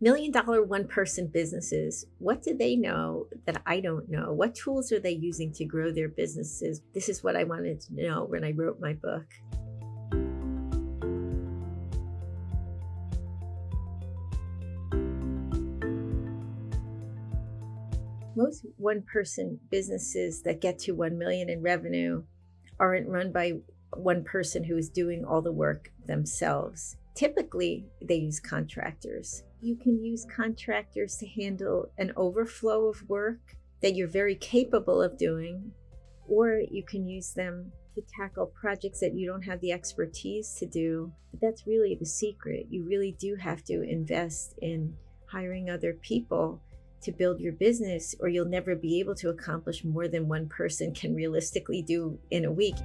Million dollar one person businesses, what do they know that I don't know? What tools are they using to grow their businesses? This is what I wanted to know when I wrote my book. Most one person businesses that get to 1 million in revenue aren't run by one person who is doing all the work themselves. Typically, they use contractors. You can use contractors to handle an overflow of work that you're very capable of doing, or you can use them to tackle projects that you don't have the expertise to do. But that's really the secret. You really do have to invest in hiring other people to build your business, or you'll never be able to accomplish more than one person can realistically do in a week.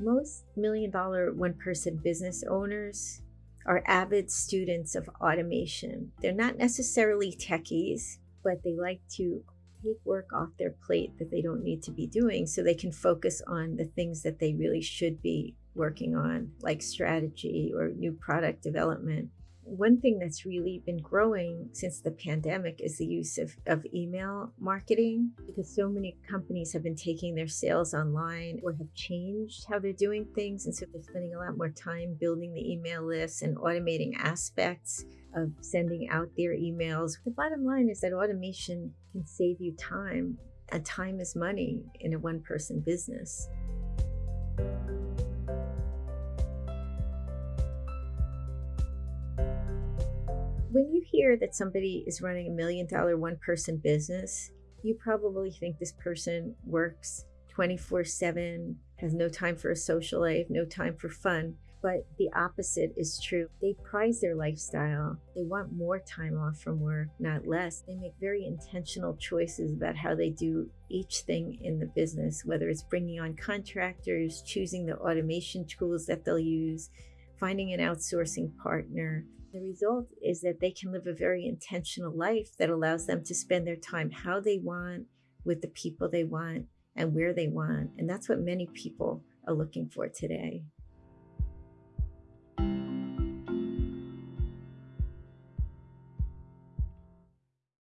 Most million dollar one person business owners are avid students of automation. They're not necessarily techies, but they like to take work off their plate that they don't need to be doing so they can focus on the things that they really should be working on, like strategy or new product development one thing that's really been growing since the pandemic is the use of, of email marketing because so many companies have been taking their sales online or have changed how they're doing things. And so they're spending a lot more time building the email lists and automating aspects of sending out their emails. The bottom line is that automation can save you time, and time is money in a one person business. When you hear that somebody is running a million dollar one person business, you probably think this person works 24 7, has no time for a social life, no time for fun. But the opposite is true. They prize their lifestyle. They want more time off from work, not less. They make very intentional choices about how they do each thing in the business, whether it's bringing on contractors, choosing the automation tools that they'll use, finding an outsourcing partner, the result is that they can live a very intentional life that allows them to spend their time how they want, with the people they want, and where they want. And that's what many people are looking for today.